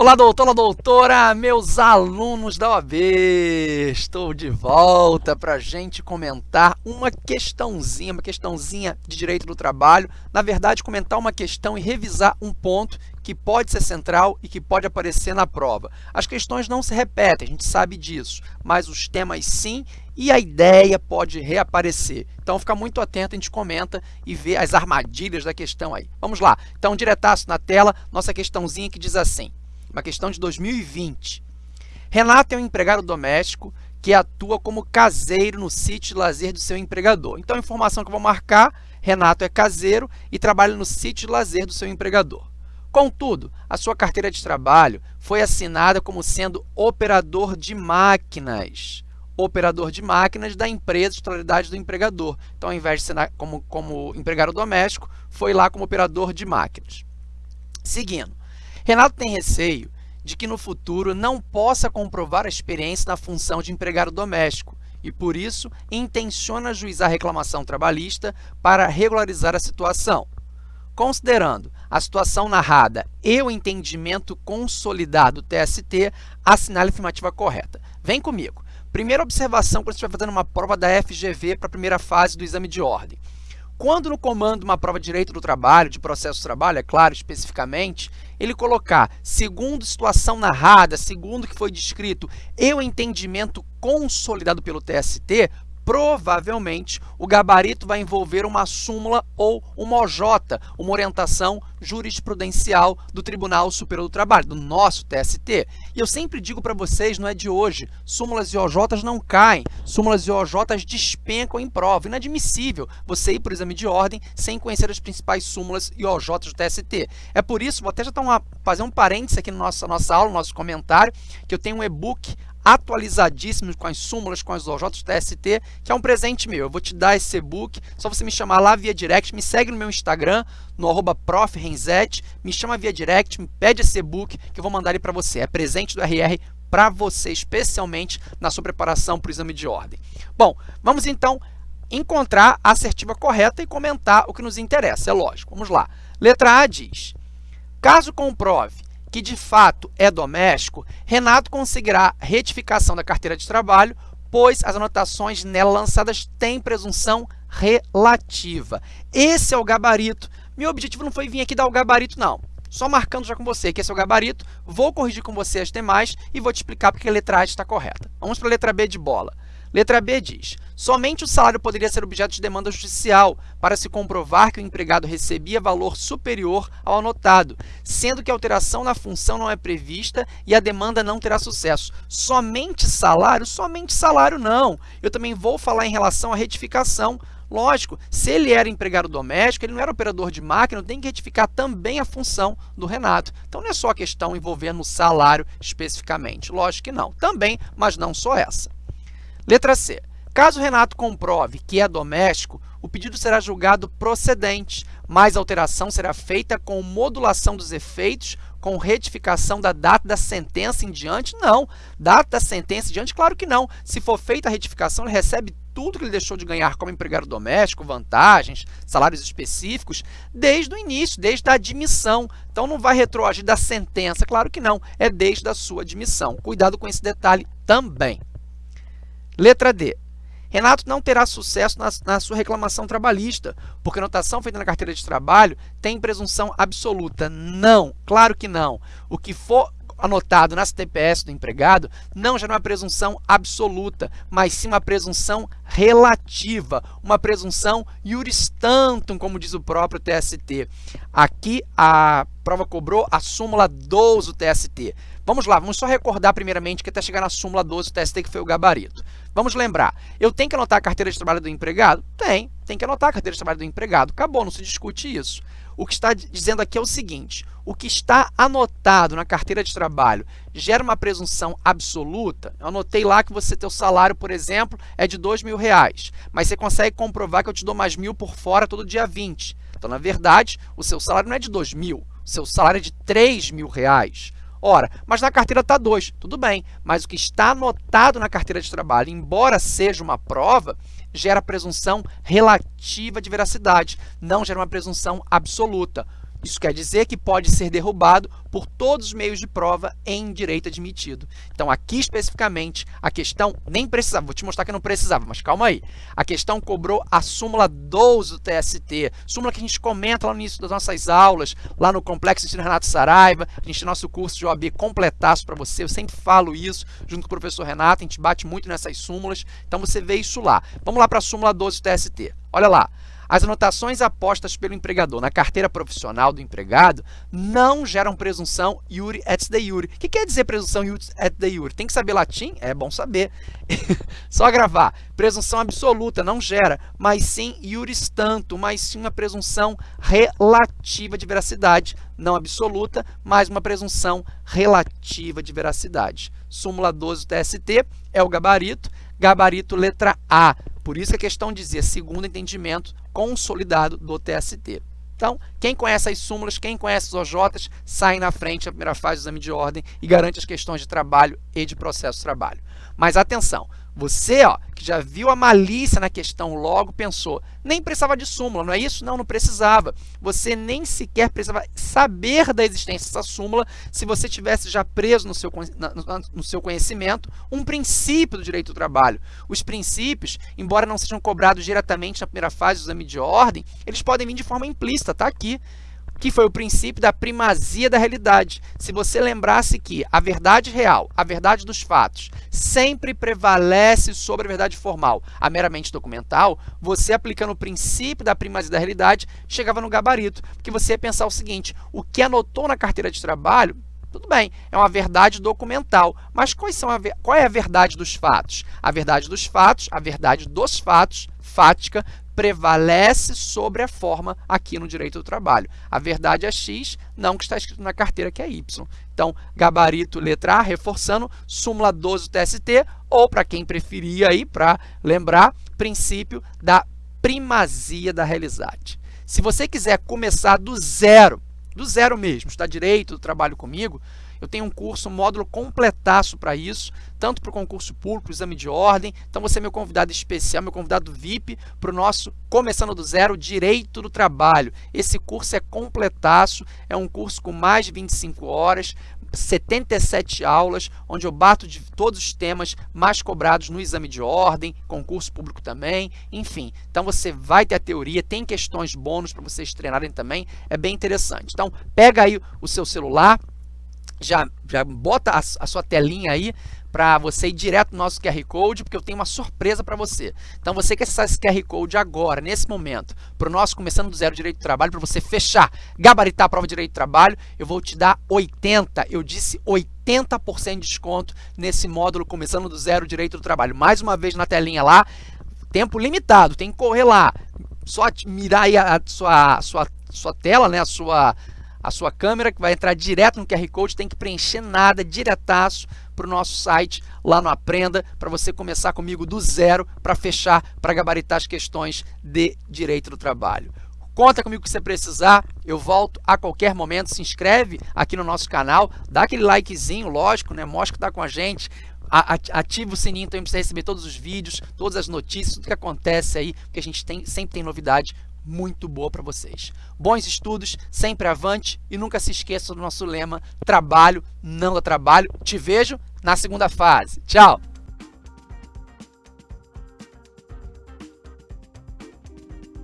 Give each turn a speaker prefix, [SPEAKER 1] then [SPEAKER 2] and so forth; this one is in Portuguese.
[SPEAKER 1] Olá, doutora, doutora, meus alunos da OAB! Estou de volta para a gente comentar uma questãozinha, uma questãozinha de direito do trabalho. Na verdade, comentar uma questão e revisar um ponto que pode ser central e que pode aparecer na prova. As questões não se repetem, a gente sabe disso, mas os temas sim e a ideia pode reaparecer. Então, fica muito atento, a gente comenta e vê as armadilhas da questão aí. Vamos lá. Então, diretaço na tela, nossa questãozinha que diz assim uma questão de 2020. Renato é um empregado doméstico que atua como caseiro no sítio de lazer do seu empregador. Então, a informação que eu vou marcar, Renato é caseiro e trabalha no sítio de lazer do seu empregador. Contudo, a sua carteira de trabalho foi assinada como sendo operador de máquinas. Operador de máquinas da empresa de titularidade do empregador. Então, ao invés de ser como, como empregado doméstico, foi lá como operador de máquinas. Seguindo, Renato tem receio de que no futuro não possa comprovar a experiência na função de empregado doméstico e, por isso, intenciona ajuizar a reclamação trabalhista para regularizar a situação. Considerando a situação narrada e o entendimento consolidado do TST, assinale a afirmativa correta. Vem comigo. Primeira observação quando você estiver fazendo uma prova da FGV para a primeira fase do exame de ordem. Quando no comando uma prova de direito do trabalho, de processo de trabalho, é claro, especificamente, ele colocar segundo situação narrada, segundo que foi descrito e o entendimento consolidado pelo TST, provavelmente o gabarito vai envolver uma súmula ou uma OJ, uma orientação jurisprudencial do Tribunal Superior do Trabalho, do nosso TST. E eu sempre digo para vocês, não é de hoje, súmulas e OJs não caem, súmulas e OJs despencam em prova. Inadmissível você ir para o exame de ordem sem conhecer as principais súmulas e OJs do TST. É por isso, vou até já uma, fazer um parênteses aqui na nossa, nossa aula, no nosso comentário, que eu tenho um e-book atualizadíssimos com as súmulas, com as OJs do TST, que é um presente meu. Eu vou te dar esse e-book, só você me chamar lá via direct, me segue no meu Instagram, no arroba me chama via direct, me pede esse e-book que eu vou mandar ele para você. É presente do RR para você, especialmente na sua preparação para o exame de ordem. Bom, vamos então encontrar a assertiva correta e comentar o que nos interessa, é lógico. Vamos lá. Letra A diz, caso comprove que de fato é doméstico, Renato conseguirá retificação da carteira de trabalho, pois as anotações nela lançadas têm presunção relativa. Esse é o gabarito. Meu objetivo não foi vir aqui dar o gabarito, não. Só marcando já com você que esse é o gabarito, vou corrigir com você as demais e vou te explicar porque a letra A está correta. Vamos para a letra B de bola. Letra B diz, somente o salário poderia ser objeto de demanda judicial para se comprovar que o empregado recebia valor superior ao anotado, sendo que a alteração na função não é prevista e a demanda não terá sucesso. Somente salário? Somente salário não. Eu também vou falar em relação à retificação. Lógico, se ele era empregado doméstico, ele não era operador de máquina, tem que retificar também a função do Renato. Então, não é só a questão envolvendo o salário especificamente. Lógico que não. Também, mas não só essa. Letra C. Caso Renato comprove que é doméstico, o pedido será julgado procedente, mas a alteração será feita com modulação dos efeitos, com retificação da data da sentença em diante? Não. Data da sentença em diante? Claro que não. Se for feita a retificação, ele recebe tudo que ele deixou de ganhar como empregado doméstico, vantagens, salários específicos, desde o início, desde a admissão. Então, não vai retroagir da sentença, claro que não, é desde a sua admissão. Cuidado com esse detalhe também. Letra D. Renato não terá sucesso na, na, sua reclamação trabalhista, porque a anotação feita na carteira de trabalho tem presunção absoluta. Não, claro que não. O que for anotado na CTPS do empregado não já não é uma presunção absoluta, mas sim uma presunção relativa, uma presunção iuris tantum, como diz o próprio TST. Aqui a prova cobrou a súmula 12 do TST. Vamos lá, vamos só recordar primeiramente que até chegar na súmula 12 do TST, que foi o gabarito. Vamos lembrar, eu tenho que anotar a carteira de trabalho do empregado? Tem, tem que anotar a carteira de trabalho do empregado. Acabou, não se discute isso. O que está dizendo aqui é o seguinte, o que está anotado na carteira de trabalho gera uma presunção absoluta? Eu anotei lá que você, teu salário, por exemplo, é de R$ mil, reais, mas você consegue comprovar que eu te dou mais mil por fora todo dia 20. Então, na verdade, o seu salário não é de R$ mil, o seu salário é de R$ mil. Reais. Ora, mas na carteira está 2, tudo bem, mas o que está anotado na carteira de trabalho, embora seja uma prova, gera presunção relativa de veracidade, não gera uma presunção absoluta. Isso quer dizer que pode ser derrubado por todos os meios de prova em direito admitido. Então, aqui especificamente, a questão nem precisava, vou te mostrar que não precisava, mas calma aí. A questão cobrou a súmula 12 do TST, súmula que a gente comenta lá no início das nossas aulas, lá no Complexo Ensino Renato Saraiva, a gente tem nosso curso de OAB completaço para você, eu sempre falo isso junto com o professor Renato, a gente bate muito nessas súmulas, então você vê isso lá. Vamos lá para a súmula 12 do TST. Olha lá. As anotações apostas pelo empregador na carteira profissional do empregado não geram presunção iure et de iure. O que quer dizer presunção iure et de iure? Tem que saber latim? É bom saber. Só gravar. Presunção absoluta não gera, mas sim iuris tanto, mas sim uma presunção relativa de veracidade. Não absoluta, mas uma presunção relativa de veracidade. Súmula 12 do TST é o gabarito. Gabarito letra A. Por isso a questão dizia segundo entendimento consolidado do TST. Então, quem conhece as súmulas, quem conhece os OJs, sai na frente na primeira fase do exame de ordem e garante as questões de trabalho e de processo de trabalho. Mas atenção, você, ó, que já viu a malícia na questão logo, pensou, nem precisava de súmula, não é isso? Não, não precisava. Você nem sequer precisava saber da existência dessa súmula se você tivesse já preso no seu, no seu conhecimento um princípio do direito do trabalho. Os princípios, embora não sejam cobrados diretamente na primeira fase do exame de ordem, eles podem vir de forma implícita, tá aqui que foi o princípio da primazia da realidade. Se você lembrasse que a verdade real, a verdade dos fatos, sempre prevalece sobre a verdade formal, a meramente documental, você aplicando o princípio da primazia da realidade, chegava no gabarito, porque você ia pensar o seguinte, o que anotou na carteira de trabalho tudo bem, é uma verdade documental, mas quais são a, qual é a verdade dos fatos? A verdade dos fatos, a verdade dos fatos, fática, prevalece sobre a forma aqui no direito do trabalho. A verdade é X, não que está escrito na carteira que é Y. Então, gabarito letra A, reforçando, súmula 12 do TST, ou para quem preferir aí, para lembrar, princípio da primazia da realidade. Se você quiser começar do zero, do zero mesmo, está direito do trabalho comigo, eu tenho um curso, um módulo completaço para isso, tanto para o concurso público, exame de ordem. Então, você é meu convidado especial, meu convidado VIP para o nosso Começando do Zero, Direito do Trabalho. Esse curso é completaço, é um curso com mais de 25 horas, 77 aulas, onde eu bato de todos os temas mais cobrados no exame de ordem, concurso público também, enfim. Então, você vai ter a teoria, tem questões bônus para vocês treinarem também, é bem interessante. Então, pega aí o seu celular, já, já bota a, a sua telinha aí para você ir direto no nosso QR Code, porque eu tenho uma surpresa para você. Então, você que acessar esse QR Code agora, nesse momento, para o nosso Começando do Zero Direito do Trabalho, para você fechar, gabaritar a prova de Direito do Trabalho, eu vou te dar 80, eu disse 80% de desconto nesse módulo Começando do Zero Direito do Trabalho. Mais uma vez na telinha lá, tempo limitado, tem que correr lá. Só mirar aí a sua, a sua, a sua tela, né, a sua a sua câmera, que vai entrar direto no QR Code, tem que preencher nada, diretaço para o nosso site lá no Aprenda, para você começar comigo do zero, para fechar, para gabaritar as questões de direito do trabalho. Conta comigo que você precisar, eu volto a qualquer momento, se inscreve aqui no nosso canal, dá aquele likezinho, lógico, né? mostra que está com a gente, ativa o sininho também para você receber todos os vídeos, todas as notícias, tudo que acontece aí, porque a gente tem, sempre tem novidade muito boa para vocês. Bons estudos, sempre avante e nunca se esqueça do nosso lema, trabalho não dá trabalho. Te vejo na segunda fase. Tchau!